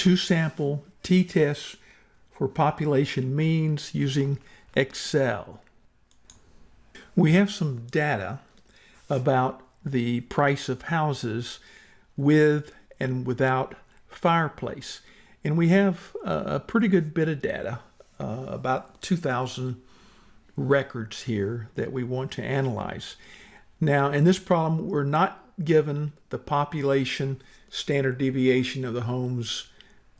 two sample t-tests for population means using Excel. We have some data about the price of houses with and without fireplace. And we have a, pretty good bit of data, uh, about 2,000 records here that we want to analyze. Now, in this problem, we're not given the population standard deviation of the homes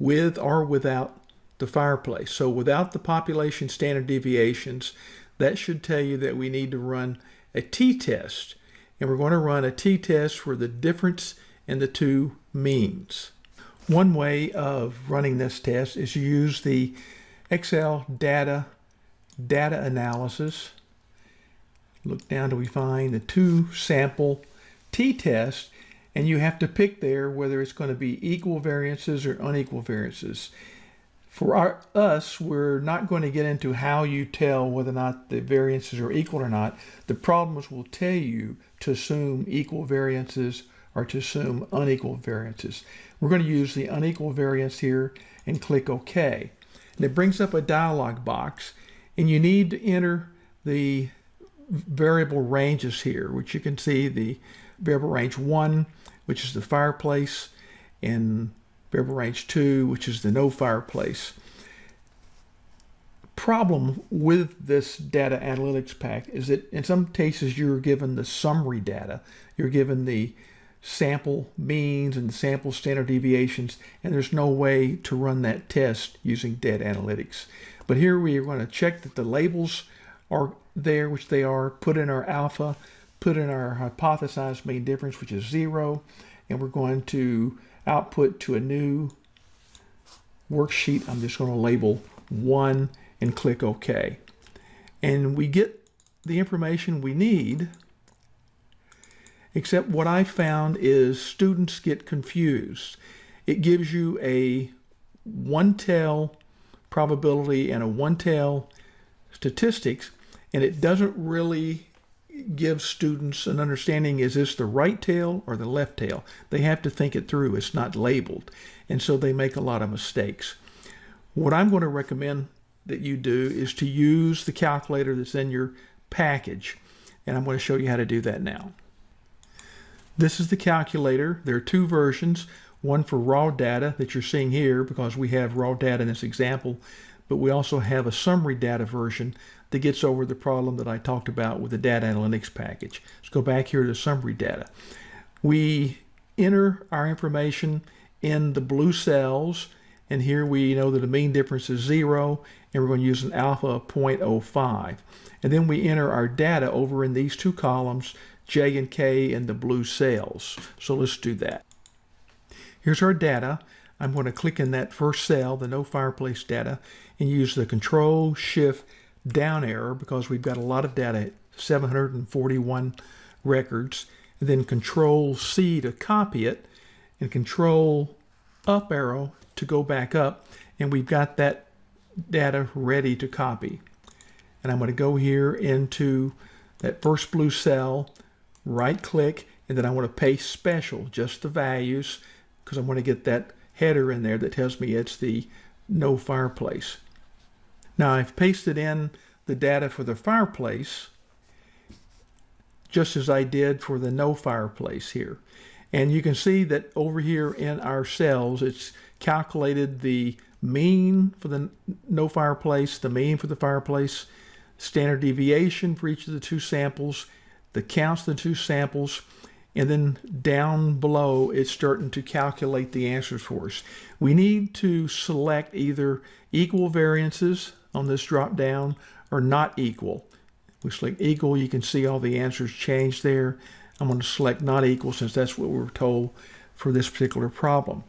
with or without the fireplace. So without the population standard deviations, that should tell you that we need to run a t-test. And we're going to run a t-test for the difference in the two means. One way of running this test is to use the Excel data data analysis. Look down till we find the two sample t-test and you have to pick there whether it's going to be equal variances or unequal variances. For our, us, we're not going to get into how you tell whether or not the variances are equal or not. The problems will tell you to assume equal variances or to assume unequal variances. We're going to use the unequal variance here and click OK. And it brings up a dialog box and you need to enter the variable ranges here, which you can see the variable range 1, which is the fireplace, and variable range 2, which is the no fireplace. Problem with this data analytics pack is that in some cases you're given the summary data. You're given the sample means and sample standard deviations, and there's no way to run that test using data analytics. But here we are going to check that the labels are there, which they are, put in our alpha, put in our hypothesized mean difference, which is zero, and we're going to output to a new worksheet. I'm just going to label one and click OK. And we get the information we need, except what I found is students get confused. It gives you a one-tail probability and a one-tail statistics, and it doesn't really give students an understanding, is this the right tail or the left tail? They have to think it through. It's not labeled. And so they make a lot of mistakes. What I'm going to recommend that you do is to use the calculator that's in your package. And I'm going to show you how to do that now. This is the calculator. There are two versions, one for raw data that you're seeing here because we have raw data in this example, but we also have a summary data version that gets over the problem that I talked about with the data analytics package. Let's go back here to summary data. We enter our information in the blue cells and here we know that the mean difference is zero and we're going to use an alpha of 0.05 and then we enter our data over in these two columns J and K in the blue cells so let's do that here's our data I'm going to click in that first cell the no fireplace data and use the control shift down arrow because we've got a lot of data, 741 records, and then control C to copy it, and control up arrow to go back up, and we've got that data ready to copy. And I'm going to go here into that first blue cell, right click, and then I want to paste special, just the values, because I want to get that header in there that tells me it's the no fireplace. Now I've pasted in the data for the fireplace just as I did for the no fireplace here. And you can see that over here in our cells, it's calculated the mean for the no fireplace, the mean for the fireplace, standard deviation for each of the two samples, the counts of the two samples, and then down below it's starting to calculate the answers for us. We need to select either equal variances on this drop down or not equal. If we select equal, you can see all the answers change there. I'm going to select not equal since that's what we were told for this particular problem.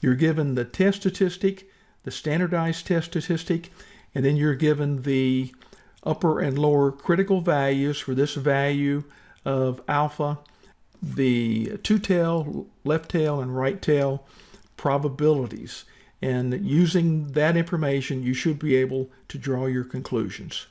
You're given the test statistic, the standardized test statistic, and then you're given the upper and lower critical values for this value of alpha, the two-tail, left tail, and right tail probabilities. And using that information, you should be able to draw your conclusions.